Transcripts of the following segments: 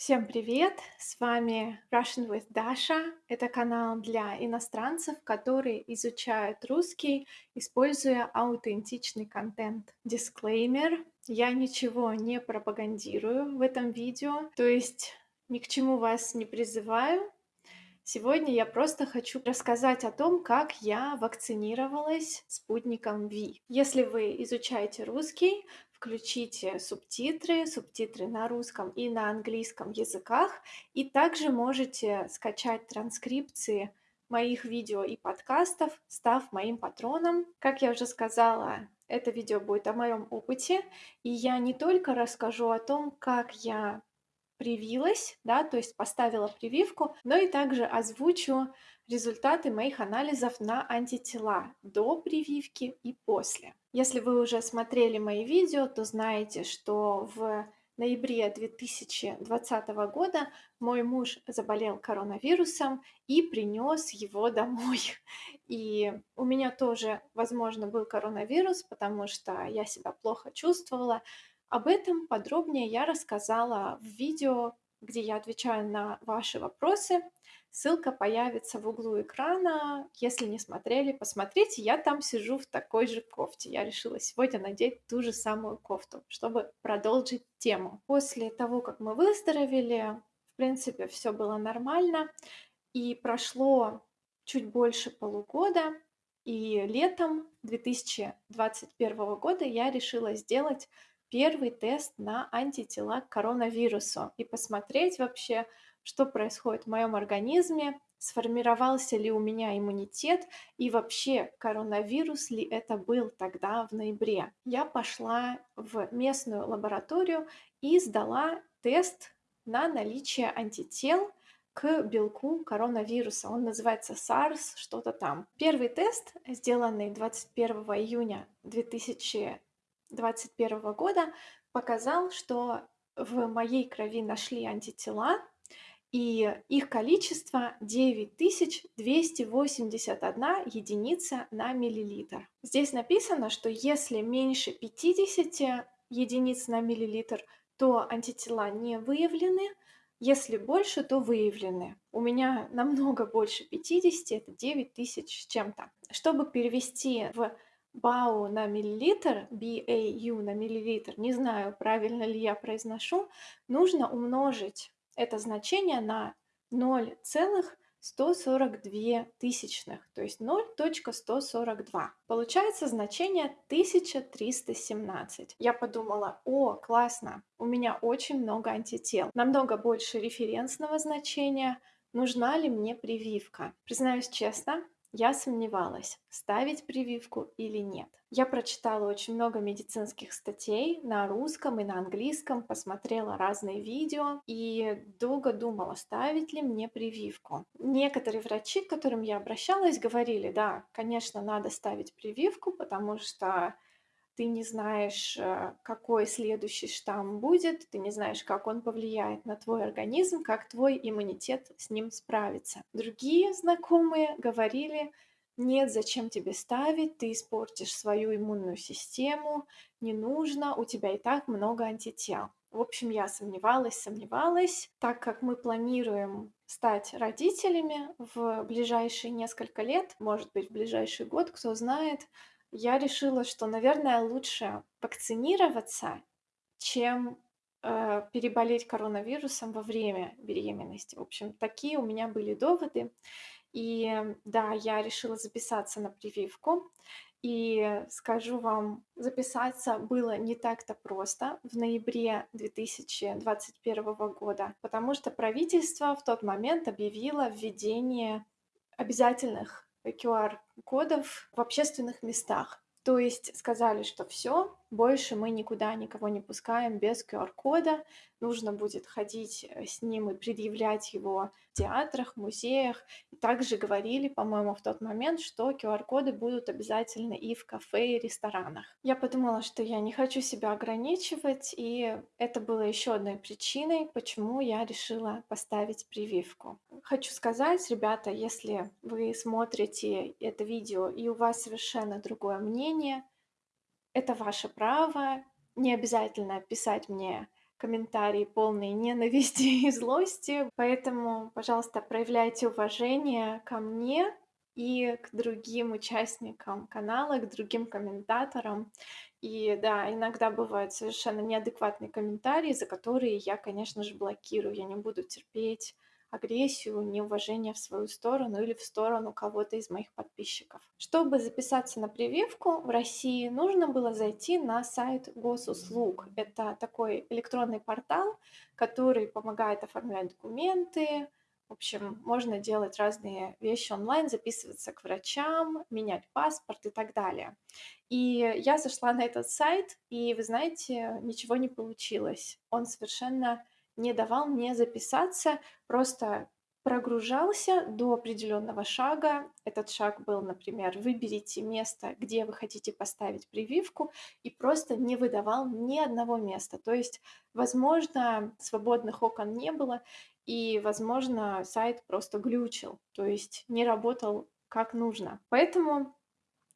Всем привет! С вами Russian with Dasha. Это канал для иностранцев, которые изучают русский, используя аутентичный контент. Дисклеймер. Я ничего не пропагандирую в этом видео, то есть ни к чему вас не призываю. Сегодня я просто хочу рассказать о том, как я вакцинировалась спутником Ви. Если вы изучаете русский, включите субтитры, субтитры на русском и на английском языках, и также можете скачать транскрипции моих видео и подкастов, став моим патроном. Как я уже сказала, это видео будет о моем опыте, и я не только расскажу о том, как я привилась, да, то есть поставила прививку, но и также озвучу результаты моих анализов на антитела до прививки и после. Если вы уже смотрели мои видео, то знаете, что в ноябре 2020 года мой муж заболел коронавирусом и принес его домой. И у меня тоже, возможно, был коронавирус, потому что я себя плохо чувствовала. Об этом подробнее я рассказала в видео, где я отвечаю на ваши вопросы. Ссылка появится в углу экрана. Если не смотрели, посмотрите. Я там сижу в такой же кофте. Я решила сегодня надеть ту же самую кофту, чтобы продолжить тему. После того, как мы выздоровели, в принципе, все было нормально. И прошло чуть больше полугода. И летом 2021 года я решила сделать первый тест на антитела к коронавирусу и посмотреть вообще, что происходит в моем организме, сформировался ли у меня иммунитет и вообще коронавирус ли это был тогда в ноябре. Я пошла в местную лабораторию и сдала тест на наличие антител к белку коронавируса. Он называется SARS, что-то там. Первый тест, сделанный 21 июня 2021 года, показал, что в моей крови нашли антитела и их количество 9281 единица на миллилитр. Здесь написано, что если меньше 50 единиц на миллилитр, то антитела не выявлены, если больше, то выявлены. У меня намного больше 50, это 9000 с чем-то. Чтобы перевести в БАУ на миллилитр, BAU на миллилитр, не знаю, правильно ли я произношу, нужно умножить это значение на 0,142 тысячных, то есть 0.142. Получается значение 1317. Я подумала, о, классно, у меня очень много антител, намного больше референсного значения, нужна ли мне прививка. Признаюсь честно, я сомневалась, ставить прививку или нет. Я прочитала очень много медицинских статей на русском и на английском, посмотрела разные видео и долго думала, ставить ли мне прививку. Некоторые врачи, к которым я обращалась, говорили, да, конечно, надо ставить прививку, потому что ты не знаешь, э, какой следующий штамм будет, ты не знаешь, как он повлияет на твой организм, как твой иммунитет с ним справится. Другие знакомые говорили, нет, зачем тебе ставить, ты испортишь свою иммунную систему, не нужно, у тебя и так много антител. В общем, я сомневалась, сомневалась, так как мы планируем стать родителями в ближайшие несколько лет, может быть, в ближайший год, кто знает, я решила, что, наверное, лучше вакцинироваться, чем э, переболеть коронавирусом во время беременности. В общем, такие у меня были доводы. И да, я решила записаться на прививку. И скажу вам, записаться было не так-то просто в ноябре 2021 года, потому что правительство в тот момент объявило введение обязательных QR-кодов в общественных местах. То есть сказали, что все, больше мы никуда никого не пускаем без QR-кода. Нужно будет ходить э, с ним и предъявлять его в театрах, музеях. Также говорили, по-моему, в тот момент, что QR-коды будут обязательно и в кафе, и ресторанах. Я подумала, что я не хочу себя ограничивать, и это было еще одной причиной, почему я решила поставить прививку. Хочу сказать, ребята, если вы смотрите это видео и у вас совершенно другое мнение, это ваше право. Не обязательно писать мне комментарии полные ненависти и злости. Поэтому, пожалуйста, проявляйте уважение ко мне и к другим участникам канала, к другим комментаторам. И да, иногда бывают совершенно неадекватные комментарии, за которые я, конечно же, блокирую. Я не буду терпеть агрессию, неуважение в свою сторону или в сторону кого-то из моих подписчиков. Чтобы записаться на прививку, в России нужно было зайти на сайт госуслуг. Это такой электронный портал, который помогает оформлять документы, в общем, можно делать разные вещи онлайн, записываться к врачам, менять паспорт и так далее. И я зашла на этот сайт, и, вы знаете, ничего не получилось. Он совершенно не давал мне записаться, просто прогружался до определенного шага. Этот шаг был, например, выберите место, где вы хотите поставить прививку, и просто не выдавал ни одного места. То есть, возможно, свободных окон не было, и, возможно, сайт просто глючил, то есть не работал как нужно. Поэтому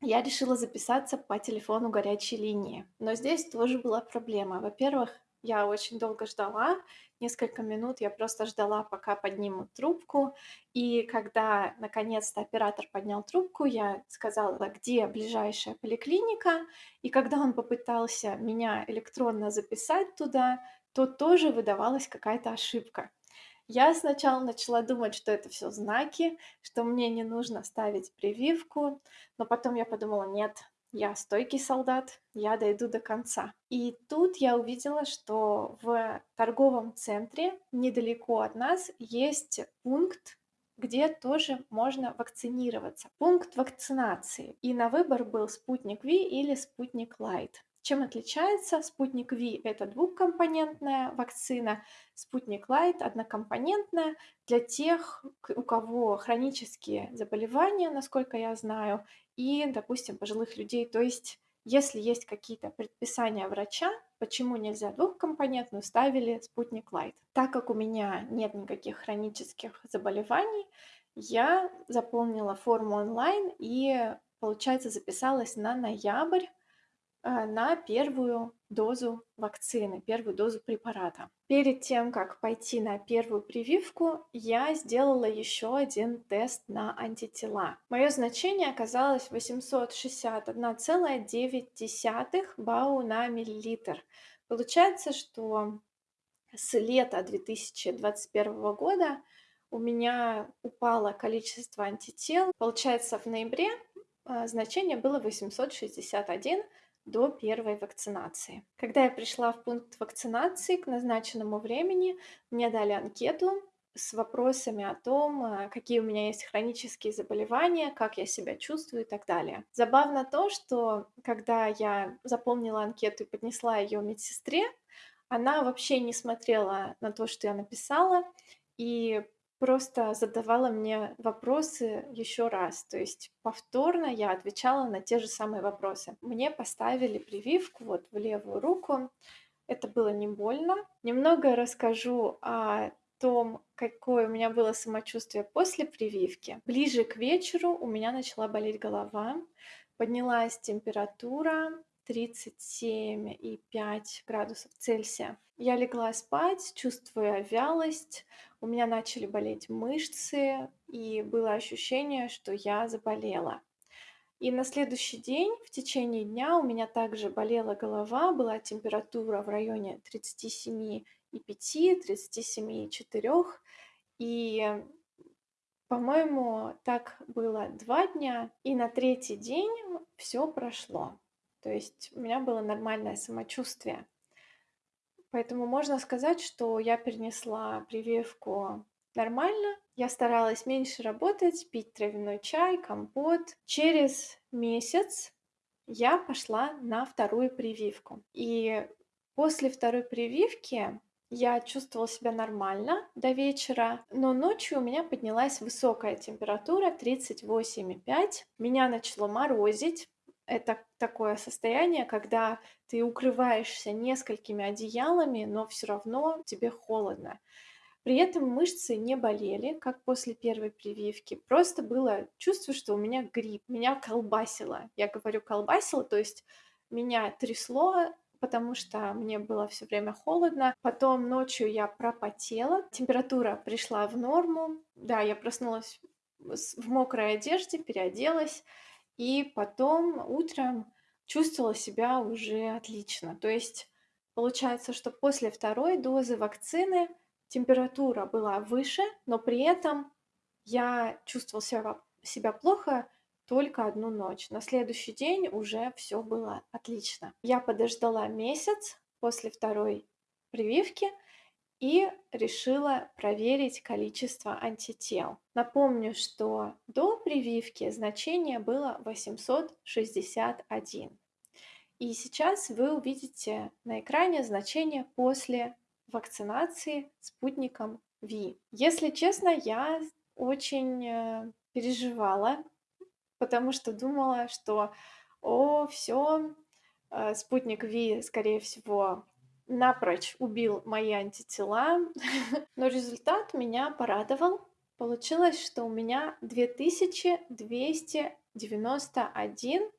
я решила записаться по телефону горячей линии. Но здесь тоже была проблема. Во-первых, я очень долго ждала, несколько минут я просто ждала, пока поднимут трубку. И когда наконец-то оператор поднял трубку, я сказала, где ближайшая поликлиника. И когда он попытался меня электронно записать туда, то тоже выдавалась какая-то ошибка. Я сначала начала думать, что это все знаки, что мне не нужно ставить прививку, но потом я подумала, нет, я стойкий солдат, я дойду до конца. И тут я увидела, что в торговом центре недалеко от нас есть пункт, где тоже можно вакцинироваться. Пункт вакцинации. И на выбор был спутник Ви или спутник Лайт. Чем отличается? Спутник Ви – это двухкомпонентная вакцина, спутник Лайт – однокомпонентная для тех, у кого хронические заболевания, насколько я знаю, и, допустим, пожилых людей. То есть, если есть какие-то предписания врача, почему нельзя двухкомпонентную, ставили спутник Лайт. Так как у меня нет никаких хронических заболеваний, я заполнила форму онлайн и, получается, записалась на ноябрь на первую дозу вакцины, первую дозу препарата. Перед тем, как пойти на первую прививку, я сделала еще один тест на антитела. Мое значение оказалось 861,9 бау на миллилитр. Получается, что с лета 2021 года у меня упало количество антител. Получается, в ноябре а, значение было 861 до первой вакцинации. Когда я пришла в пункт вакцинации к назначенному времени, мне дали анкету с вопросами о том, э, какие у меня есть хронические заболевания, как я себя чувствую и так далее. Забавно то, что когда я заполнила анкету и поднесла ее медсестре, она вообще не смотрела на то, что я написала, и просто задавала мне вопросы еще раз. То есть повторно я отвечала на те же самые вопросы. Мне поставили прививку вот в левую руку. Это было не больно. Немного расскажу о том, какое у меня было самочувствие после прививки. Ближе к вечеру у меня начала болеть голова, поднялась температура 37,5 градусов Цельсия. Я легла спать, чувствуя вялость, у меня начали болеть мышцы, и было ощущение, что я заболела. И на следующий день, в течение дня, у меня также болела голова, была температура в районе 37,5, 37,4. И, по-моему, так было два дня, и на третий день все прошло. То есть у меня было нормальное самочувствие. Поэтому можно сказать, что я перенесла прививку нормально. Я старалась меньше работать, пить травяной чай, компот. Через месяц я пошла на вторую прививку. И после второй прививки я чувствовала себя нормально до вечера, но ночью у меня поднялась высокая температура 38,5. Меня начало морозить, это такое состояние, когда ты укрываешься несколькими одеялами, но все равно тебе холодно. При этом мышцы не болели, как после первой прививки. Просто было чувство, что у меня грипп, меня колбасило. Я говорю колбасило, то есть меня трясло, потому что мне было все время холодно. Потом ночью я пропотела, температура пришла в норму. Да, я проснулась в мокрой одежде, переоделась, и потом утром чувствовала себя уже отлично. То есть получается, что после второй дозы вакцины температура была выше, но при этом я чувствовала себя, себя плохо только одну ночь. На следующий день уже все было отлично. Я подождала месяц после второй прививки и решила проверить количество антител. Напомню, что до прививки значение было 861. И сейчас вы увидите на экране значение после вакцинации спутником Ви. Если честно, я очень э, переживала, потому что думала, что о, все, э, спутник Ви, скорее всего, напрочь убил мои антитела, но результат меня порадовал. Получилось, что у меня 2291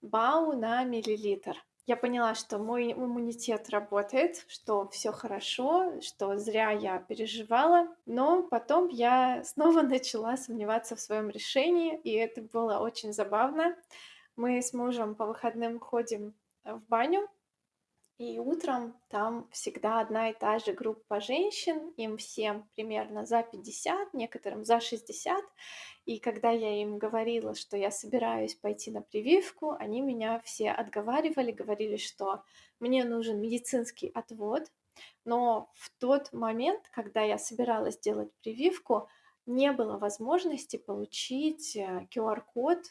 бау на миллилитр. Я поняла, что мой иммунитет работает, что все хорошо, что зря я переживала, но потом я снова начала сомневаться в своем решении, и это было очень забавно. Мы с мужем по выходным ходим в баню, и утром там всегда одна и та же группа женщин, им всем примерно за 50, некоторым за 60. И когда я им говорила, что я собираюсь пойти на прививку, они меня все отговаривали, говорили, что мне нужен медицинский отвод. Но в тот момент, когда я собиралась делать прививку, не было возможности получить QR-код э,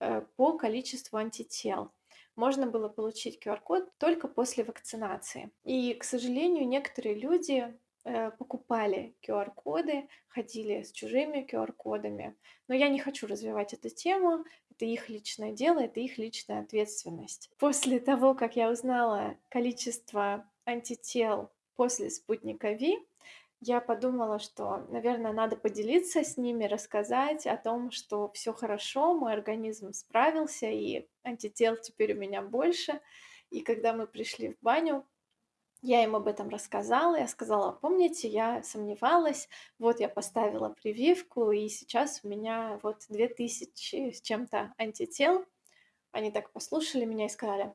э, по количеству антител можно было получить QR-код только после вакцинации. И, к сожалению, некоторые люди э, покупали QR-коды, ходили с чужими QR-кодами. Но я не хочу развивать эту тему, это их личное дело, это их личная ответственность. После того, как я узнала количество антител после спутника Ви, я подумала, что, наверное, надо поделиться с ними, рассказать о том, что все хорошо, мой организм справился, и антител теперь у меня больше. И когда мы пришли в баню, я им об этом рассказала, я сказала, помните, я сомневалась, вот я поставила прививку, и сейчас у меня вот 2000 с чем-то антител. Они так послушали меня и сказали,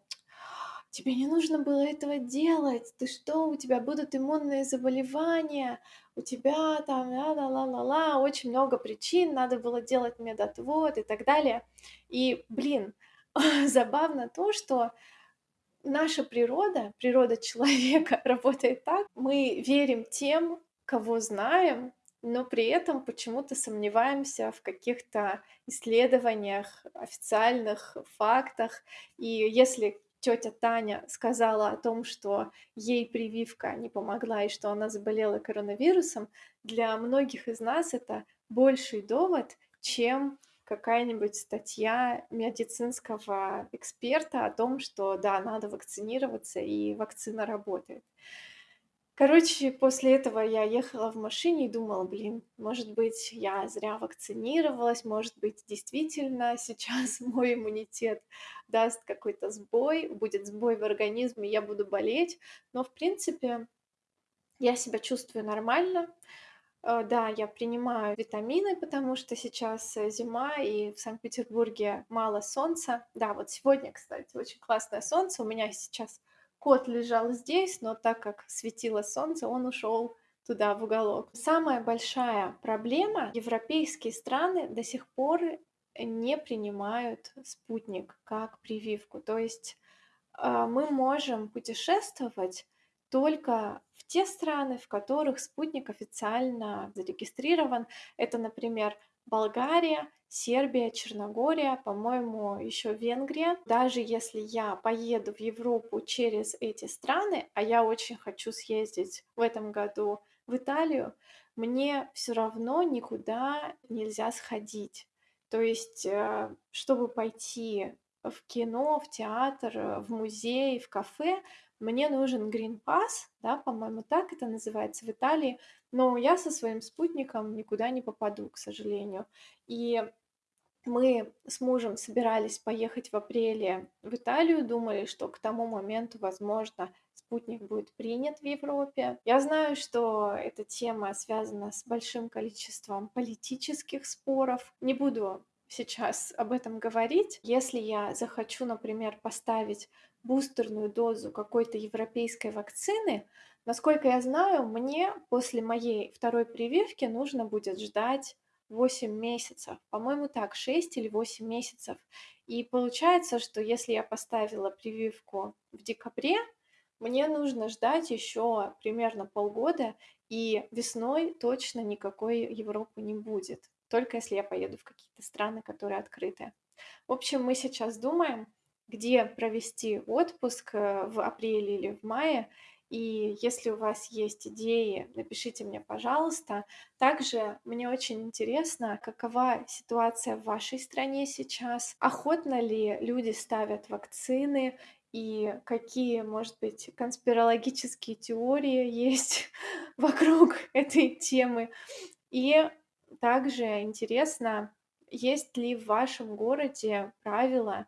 тебе не нужно было этого делать, ты что, у тебя будут иммунные заболевания, у тебя там ла-ла-ла-ла-ла, очень много причин, надо было делать медотвод и так далее. И, блин, забавно то, что наша природа, природа человека работает так, мы верим тем, кого знаем, но при этом почему-то сомневаемся в каких-то исследованиях, официальных фактах. И если тетя Таня сказала о том, что ей прививка не помогла и что она заболела коронавирусом, для многих из нас это больший довод, чем какая-нибудь статья медицинского эксперта о том, что да, надо вакцинироваться и вакцина работает. Короче, после этого я ехала в машине и думала, блин, может быть, я зря вакцинировалась, может быть, действительно сейчас мой иммунитет даст какой-то сбой, будет сбой в организме, я буду болеть. Но, в принципе, я себя чувствую нормально. Э, да, я принимаю витамины, потому что сейчас э, зима, и в Санкт-Петербурге мало солнца. Да, вот сегодня, кстати, очень классное солнце. У меня сейчас Кот лежал здесь, но так как светило солнце, он ушел туда, в уголок. Самая большая проблема, европейские страны до сих пор не принимают спутник как прививку. То есть а, мы можем путешествовать только в те страны, в которых спутник официально зарегистрирован. Это, например, Болгария, Сербия, Черногория, по-моему, еще Венгрия. Даже если я поеду в Европу через эти страны, а я очень хочу съездить в этом году в Италию, мне все равно никуда нельзя сходить. То есть, э, чтобы пойти в кино, в театр, в музей, в кафе, мне нужен Green Pass, да, по-моему, так это называется в Италии, но я со своим спутником никуда не попаду, к сожалению. И Мы с мужем собирались поехать в апреле в Италию, думали, что к тому моменту, возможно, спутник будет принят в Европе. Я знаю, что эта тема связана с большим количеством политических споров. Не буду сейчас об этом говорить. Если я захочу, например, поставить бустерную дозу какой-то европейской вакцины, насколько я знаю, мне после моей второй прививки нужно будет ждать 8 месяцев. По-моему, так, 6 или 8 месяцев. И получается, что если я поставила прививку в декабре, мне нужно ждать еще примерно полгода, и весной точно никакой Европы не будет. Только если я поеду в какие-то страны, которые открыты. В общем, мы сейчас думаем, где провести отпуск э, в апреле или в мае, и если у вас есть идеи, напишите мне, пожалуйста. Также мне очень интересно, какова ситуация в вашей стране сейчас, охотно ли люди ставят вакцины, и какие, может быть, конспирологические теории есть вокруг этой темы. И также интересно, есть ли в вашем городе правила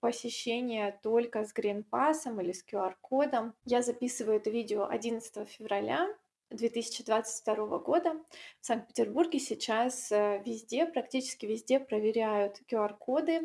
посещение только с гринпасом или с QR-кодом. Я записываю это видео 11 февраля 2022 года. В Санкт-Петербурге сейчас э, везде, практически везде проверяют QR-коды.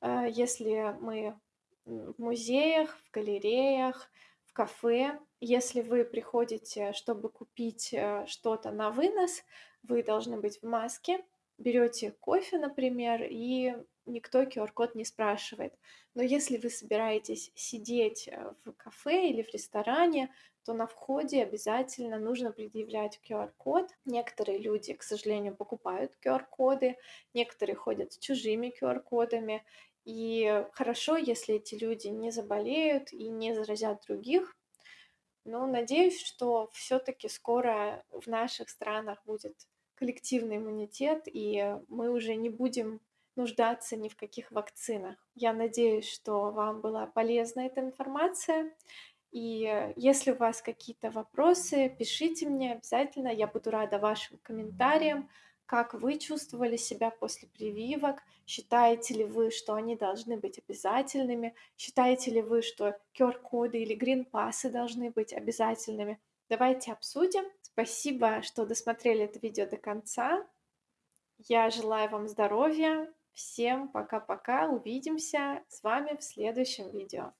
Э, если мы в музеях, в галереях, в кафе, если вы приходите, чтобы купить э, что-то на вынос, вы должны быть в маске, берете кофе, например, и никто QR-код не спрашивает. Но если вы собираетесь сидеть э, в кафе или в ресторане, то на входе обязательно нужно предъявлять QR-код. Некоторые люди, к сожалению, покупают QR-коды, некоторые ходят с чужими QR-кодами. И хорошо, если эти люди не заболеют и не заразят других. Но надеюсь, что все-таки скоро в наших странах будет коллективный иммунитет, и мы уже не будем нуждаться ни в каких вакцинах. Я надеюсь, что вам была полезна эта информация. И если у вас какие-то вопросы, пишите мне обязательно. Я буду рада вашим комментариям, как вы чувствовали себя после прививок, считаете ли вы, что они должны быть обязательными, считаете ли вы, что QR-коды или грин-пассы должны быть обязательными. Давайте обсудим. Спасибо, что досмотрели это видео до конца. Я желаю вам здоровья. Всем пока-пока. Увидимся с вами в следующем видео.